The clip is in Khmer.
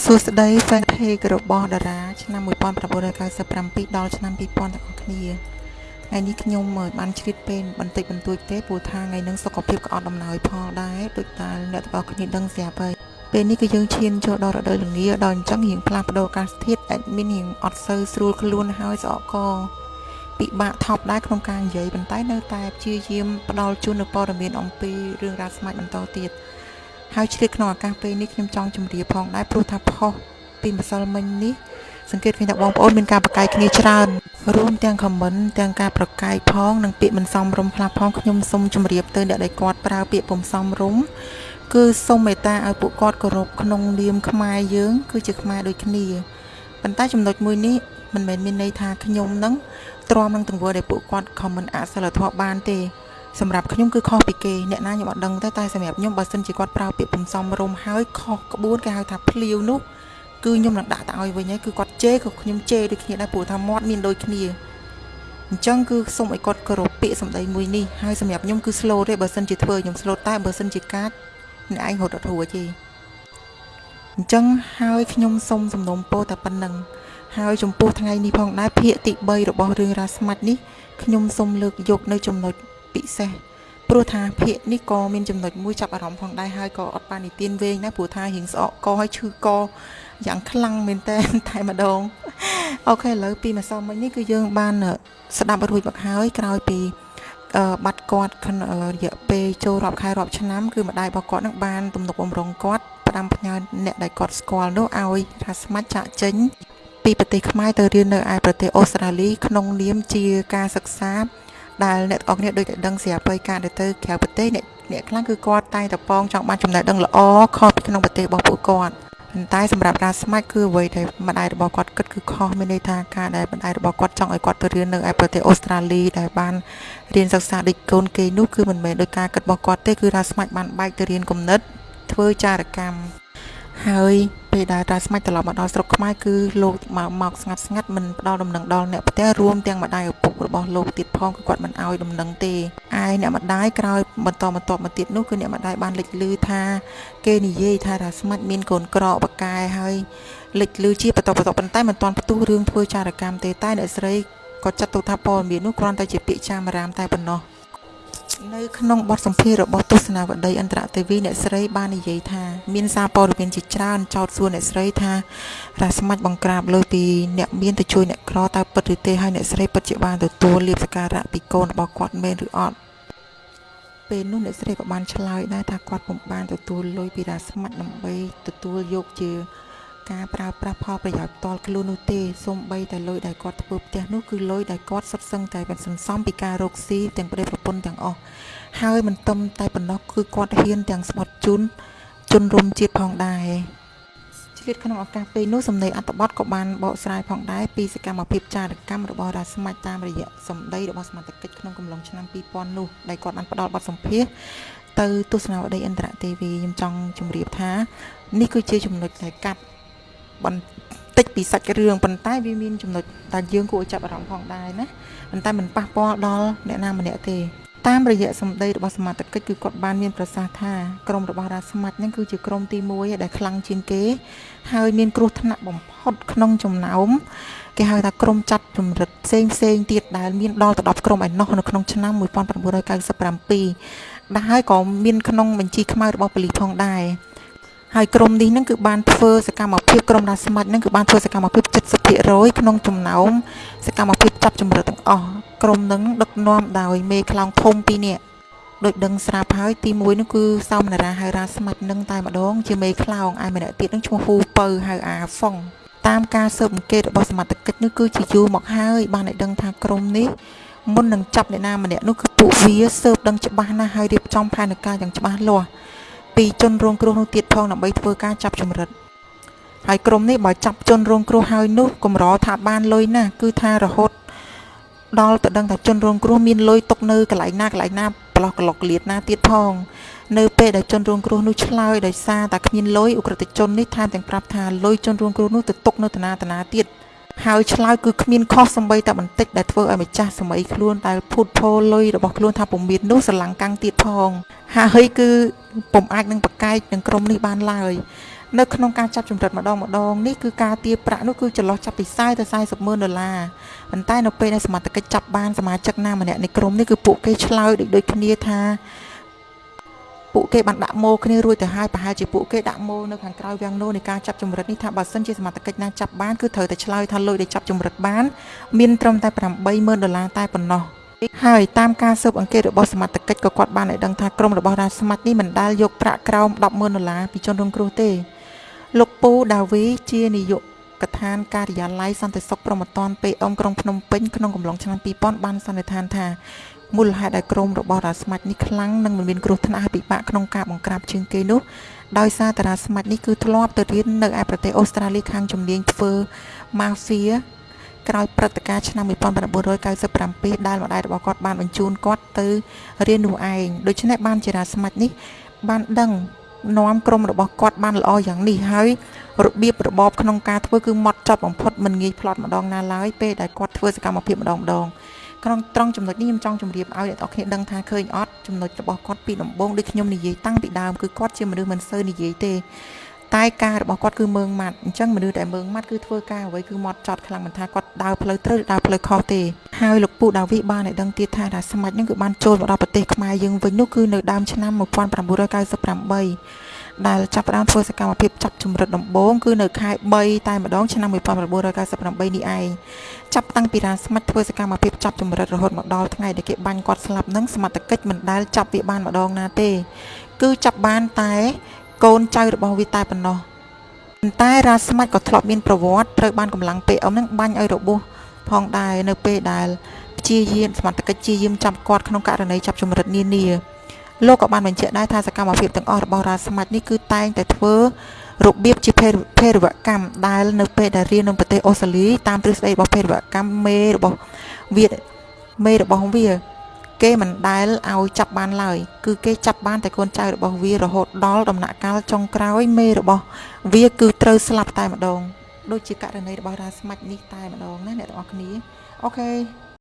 សួស្តី fan page របស់តារាឆ្នាំ1997ដល់ឆ្នាំ2000ទាំងអស់គ្នាថ្ងៃនេះខ្ញុំបានជ្រៀតពេលបន្តិចបន្តួចទេព្រោះថាថ្ងៃនឹងសុខភាពក៏អត់ដំណោយផលដែរដូចតែអ្នកទាំងអស់គ្នាដឹងស្រាប់ហើយពេលនេះគឺយើងឈានចូលដល់រដូវល្ងាដល់អញ្ចឹងរៀងផ្លាស់ប្ដូរអាកាសធាតុ admin រៀងអត់សូវស្រួលខ្លួនហើយស្អកកពិបាកថប់ដែរក្នុងការនិយាយប៉ុន្តែនៅតែព្យាយាមផ្ដល់ជូននូវព័ត៌មានអំពីរឿងរ៉ាវស្មាច់បន្តទៀត ហើយឆ្លៀតក្នុងឱកាសពេលនេះខ្ញុំចង់ជម្រាបផងដែរព្រោះថាផុសពីម្សិលមិញនេះសង្កេតឃើញថាបងប្អូនមានការប្រកែកគ្នាច្រើនរួមទាំងខមមិនទាំងការប្រកែកផងនិងពាក្យមិនសមរម្យខ្លះផងខ្ញុំសូមជម្រាបទៅអ្នកដែលគាត់ប្រើពាក្យពុំសមរម្យគឺសូមមេត្តាឲ្យពួកគាត់គោរពក្នុងនាមខ្មែរយើង គឺជាខ្មែរដូចគ្នាប៉ុន្តែចំណុចមួយនេះមិនមែនមានន័យថាខ្ញុំនឹងទ្រាំនឹងទង្វើដែលពួកគាត់ខមមិនអសិលធម៌បានទេ សម្រាប់ខ្ញុំគឺខុសពីគេអ្នកណាខ្ញុំអត់ដឹងទេតែសម្រាប់ខ្ញុំបើសិនជាគាត់ប្រើពាក្យពំសំរុំហើយខុសក្បួនគេហៅថាភ្លាវនោះគឺខ្ញុំនឹងដាក់ទៅឲ្យវិញហើយគឺគាត់ជេរក៏ខ្ញុំជេរដូចគ្នាដែរព្រោះថាមាត់មានដូចគ្នាអញ្ចឹងគឺសូមឲ្យគាត់គោរពពាក្យសម្ដីមួយនេះហើយសម្រាប់ខ្ញុំគឺ slow ទេបើសិនជាធ្វើខ្ញុំ slow តែបើសិនជាកាចអ្នកឯងរត់អត់រួចទេអញ្ចឹងហើយខ្ញុំសូមសំណូមពរតែប៉ុណ្្នឹងហើយចំពោះថ្ងៃនេះផងដែរភាគទី3របស់រឿងរ៉ាវស្មាច់នេះខ្ញុំសូមលើកយកនៅចំណុច ពិសេសព្រោះថាភាកនេះក៏មានចំណុចមួយចាប់អារម្មណ៍ផងដែរហើយក៏អត់បាននិទានវែងដែរព្រោះថារៀងស្អកកហើយឈឺកយ៉ាងខ្លាំងមែនតើតែម្ដងអូខេឥឡូវពីម្សិលមិញនេះគឺយើងបានស្ដាប់រួចមកហើយក្រោយពីបាត់គាត់រយៈពេលចូលរាប់ខែរាប់ឆ្នាំគឺម្ដាយរបស់គាត់នឹងបានទំនុកបំរុងគាត់ផ្ដាំផ្ញើអ្នកដែលគាត់ស្គាល់នោះឲ្យថាស្មាច់ចាក់ចេញពីប្រទេសខ្មែរទៅរៀននៅឯប្រទេសអូស្ត្រាលីក្នុងនាមជាការសិក្សា ដែលអ្នកទាំងអស់គ្នាដូចតែដឹងស្រាប់ហើយការដែលទៅក្រៅប្រទេសអ្នកអ្នកខ្លះគឺគាត់តែតប៉ងចង់បានចំណេះដឹងល្អខុសពីក្នុងប្រទេសរបស់ពួកគាត់ប៉ុន្តែសម្រាប់ការស្មាច់គឺអ្វីដែលម្ដាយរបស់គាត់គិតគឺខុសមានន័យថាការដែលម្ដាយរបស់គាត់ចង់ឲ្យគាត់ទៅរៀននៅឯប្រទេសអូស្ត្រាលីដែលបានរៀនសិក្សាដូចកូនគេនោះគឺមិនមែនដោយការគិតរបស់គាត់ទេគឺថាស្មាច់បានបែកទៅរៀនគំនិតធ្វើចារកម្មហើយពេលដែលតាស្មាច់ត្រឡប់មកដល់ស្រុកខ្មែរគឺលោកមកមកស្ងាត់ស្ងាត់មិនផ្ដល់ដំណឹងដល់អ្នកផ្ទះរួមទាំងម្ដាយឪពុក របស់លោកទៀតផងគឺគាត់មិនអោយដំណឹងទេឯអ្នកម្ដាយក្រោយបន្តបន្តមកទៀតនោះគឺអ្នកម្ដាយបានលេចលឺថា គេនិយាយថាតាស្មាច់មានកូនក្របកែហើយលេចលឺជាបន្តបន្តប៉ុន្តែមិនទាន់ផ្ទុះរឿងធ្វើចារកម្មទេតែអ្នកស្រីក៏ចាត់ទុកថាព័ត៌មាននោះគ្រាន់តែជាពាក្យចាមរាមតែប៉ុណ្ណោះ នៅក្នុងបទសម្ភាសន៍របស់ទស្សនាវដ្តីអន្តរទេវីអ្នកស្រីបាននិយាយថាមានសារព័ត៌មានជាច្រើនចោទសួរអ្នកស្រីថារ៉ាស្មាច់បង្ក្រាបលើពីអ្នកមានទៅជួយអ្នកក្រតើពិតឬទេហើយអ្នកស្រីពិតជាបានទទួលលៀបសការៈពីកូនរបស់គាត់មែនឬអត់ពេលនោះអ្នកស្រីក៏បានឆ្លើយដែរថាគាត់ពុំបានទទួលលុយពីរ៉ាស្មាច់ដើម្បីទទួលយកជា ការប្រើប្រាស់ផលប្រយោជន៍ផ្ទាល់ខ្លួននោះទេសូម្បីតែលុយដែលគាត់ធ្វើផ្ទះនោះគឺលុយដែលគាត់សុទ្ធសឹងតែបានសន្សំពីការរកស៊ីទាំងប្តីប្រពន្ធទាំងអស់ហើយមិនទំតែប៉ុណ្ណោះគឺគាត់ហ៊ានទាំងស្បត់ជូនជនរួមជាតិផងដែរឆ្លៀតក្នុងឱកាសពេលនោះសម្ដីអត្តបទក៏បានបកស្រាយផងដែរពីសកម្មភាពចារកម្មរបស់រាស្មាច់តាមរយៈសម្ដីរបស់សមាជិកក្នុងកំឡុងឆ្នាំ2000នោះដែលគាត់បានផ្ដល់បទសម្ភាសន៍ទៅទស្សនាវដ្តីអន្តរទេវីខ្ញុំចង់ជម្រាបថា នេះគឺជាចំណុចដែលកាត់ បន្តិចពីសាច់រឿងប៉ុន្តែវាមានចំណុចដែលយើងគួរឲ្យចាប់អារម្មណ៍ផងដែរណាប៉ុន្តែមិនប៉ះពាល់ដល់អ្នកណាម្នាក់ទេតាមរយៈសម្ដីរបស់សមាជិកគឺគាត់បានមានប្រសាសន៍ថាក្រុមរបស់រាស្មាច់ហ្នឹងគឺជាក្រុមទី1ដែលខ្លាំងជាងគេ ហើយមានគ្រោះថ្នាក់បំផុតក្នុងចំណោមគេហៅថាក្រុមចាត់ចម្រិតផ្សេងផ្សេងទៀតដែលមានដល់ទៅ10ក្រុមឯណោះនៅក្នុងឆ្នាំ1997ដែលហើយក៏មានក្នុងបញ្ជីខ្មៅរបស់ប៉ូលីសផងដែរ ហើយក្រុមនេះនឹងគឺបានធ្វើសកម្មភាពក្រុមរាស្មាច់នឹងគឺបានធ្វើសកម្មភាព70%ក្នុងចំណោមសកម្មភាពចាប់ចម្រិតទាំងអស់ក្រុមនឹងដឹកនាំដោយមេខ្លោងធំពីរនាក់ដូចដឹងស្រាប់ហើយទី1នោះគឺសោមនារាហៅរាស្មាច់នឹងតែម្ដងជាមេខ្លោងឯម្នាក់ទៀតនឹងឈ្មោះហ៊ូពៅហៅអាហ្វុងតាមការស៊ើបអង្កេតរបស់សមត្ថកិច្ចនេះគឺជាយូរមកហើយបានឲ្យដឹងថាក្រុមនេះមុននឹងចាប់អ្នកណាម្នាក់នោះគឺពួកវាស៊ើបដឹងច្បាស់ណាស់ហើយរៀបចំផែនការយ៉ាងច្បាស់លាស់ ពីជនរងគ្រោះនោះទៀតផងដើម្បីធ្វើការចាប់ចម្រិតហើយក្រុមនេះបើចាប់ជនរងគ្រោះហើយនោះកម្រថាបានលុយណាស់គឺថារហូតដល់ទៅដឹងថាជនរងគ្រោះមានលុយຕົកនៅកន្លែងណាកន្លែងណាប្រឡោះកន្លុកលៀតណាទៀតផងនៅពេលដែលជនរងគ្រោះនោះឆ្លើយដោយសារតែគ្មានលុយអ ுக ្រិតជននេះថែមទាំងប្រាប់ថាលុយជនរងគ្រោះនោះទៅຕົកនៅតាណាតាណាទៀត ហើយឆ្លើយគឺគ្មានខុសសំបីតែបន្តិចដែលធ្វើឲ្យម្ចាស់សម័យខ្លួនដែលភូតភរលុយរបស់ខ្លួនថាពុំមាននោះស្រឡាំងកាំងទៀតផងហើយគឺពុំអាចនឹងប្រកែកនឹងក្រុមនេះបានឡើយនៅក្នុងការចាប់ចម្រិតម្ដងម្ដងនេះគឺការទារប្រាក់នោះគឺចន្លោះចាប់ពី40ទៅ40ម៉ឺនដុល្លារប៉ុន្តែនៅពេលដែលសមត្ថកិច្ចចាប់បានសមាជិកណាម្នាក់នៃក្រុមនេះគឺពួកគេឆ្លើយដូចដូចគ្នាថា ពួកគេបានដាក់ម៉ូគ្នារួចទៅហើយប្រហែលជាពួកគេដាក់ម៉ូនៅខាងក្រៅវាំងនោនៃការចាប់ចម្រិតនេះថាបើសិនជាសមត្ថកិច្ចណាចាប់បានគឺត្រូវតែឆ្លើយថាលុយដែលចាប់ចម្រិតបានមានត្រឹមតែ80000ដុល្លារតែប៉ុណ្ណោះហើយតាមការស៊ើបអង្កេតរបស់សមត្ថកិច្ចក៏គាត់បានឲ្យដឹងថាក្រុមរបស់រាជស្មាច់នេះមិនដែលយកប្រាក់ក្រោម100,000ដុល្លារពីជនរងគ្រោះទេលោកពូដាវីជានាយកកថានការិយាល័យសន្តិសុខប្រមត្តនពេអមក្រុងភ្នំពេញក្នុងកំឡុងឆ្នាំ2000បានសន្និដ្ឋានថា មូលហេតុដែលក្រុមរបស់រាស្មាច់នេះខ្លាំងនិងមិនមានគ្រោះថ្នាក់ហើយពិបាកក្នុងការបង្ក្រាបជាងគេនោះដោយសារតារាស្មាច់នេះគឺធ្លាប់ទៅរៀននៅឯប្រទេសអូស្ត្រាលីខាងជំនាញធ្វើម៉ាហ្វៀក្រោយព្រឹត្តិការណ៍ឆ្នាំ1997ដែលម្ដាយរបស់គាត់បានបញ្ជូនគាត់ទៅរៀននោះឯងដូច្នេះបានជារាស្មាច់នេះបានដឹងនាំក្រុមរបស់គាត់បានល្អយ៉ាងនេះហើយរបៀបរបបក្នុងការធ្វើគឺម៉ត់ចត់បំផុតមិនងាយផ្លត់ម្ដងណាឡើយពេលដែលគាត់ធ្វើសកម្មភាពម្ដងម្ដង ក្នុងត្រង់ចំណុចនេះខ្ញុំចង់ជម្រាបឲ្យអ្នកនរគ្នាដឹងថាឃើញអត់ចំណុចរបស់គាត់ពីដំបូងដូចខ្ញុំនិយាយតាំងពីដើមគឺគាត់ជាមនុស្សមិនសូវនិយាយទេតែការរបស់គាត់គឺមើងម៉ាត់អញ្ចឹងមនុស្សដែលមើងម៉ាត់គឺធ្វើការអ្វីគឺមកចត់ខ្លាំងមិនថាគាត់ដើរផ្លូវត្រូវឬដើរផ្លូវខុសទេហើយលោកពូដាវីបានឲ្យដឹងទៀតថារាស្មាច់នឹងគឺបានចូលមកដល់ប្រទេសខ្មែរយើងវិញនោះគឺនៅដើមឆ្នាំ1998 ដែលចាប់ផ្ដើមធ្វើសកម្មភាពចាប់ជំរិតដំបូងគឺនៅខែ3តែម្ដងឆ្នាំ1998នេះឯងចាប់តាំងពីរានស្មាច់ធ្វើសកម្មភាពចាប់ជំរិតរហូតមកដល់ថ្ងៃដែលគេបាញ់គាត់ស្លាប់នឹងសមត្ថកិច្ចមិនដែលចាប់វាបានម្ដងណាទេ គឺចាប់បានតែកូនចៅរបស់វាតែប៉ុណ្ណោះប៉ុន្តែរាស្មាច់ក៏ធ្លាប់មានប្រវត្តិត្រូវបានកម្លាំងពេអមនឹងបាញ់ឲ្យរបួសផងដែរនៅពេលដែលព្យាយាមសមត្ថកិច្ចព្យាយាមចាប់គាត់ក្នុងករណីចាប់ជំរិតនានា លោកក៏បានបញ្ជាក់ដែរថាសកម្មភាពទាំងអស់របស់រាស្មាច់នេះគឺតែងតែធ្វើរបៀបជាភេរវកម្មដែលនៅពេលដែលរៀននៅប្រទេសអូស្ត្រាលីតាមទ្រឹស្ដីរបស់ភេរវកម្មមេរបស់វាមេរបស់វា គេមិនដែលឲ្យចាប់បានឡើយគឺគេចាប់បានតែកូនចៅរបស់វារហូតដល់ដំណាក់កាលចុងក្រោយមេរបស់វាគឺត្រូវស្លាប់តែម្ដងដូចជាករណីរបស់រាស្មាច់នេះតែម្ដងណាអ្នកទាំងអស់គ្នាអូខេ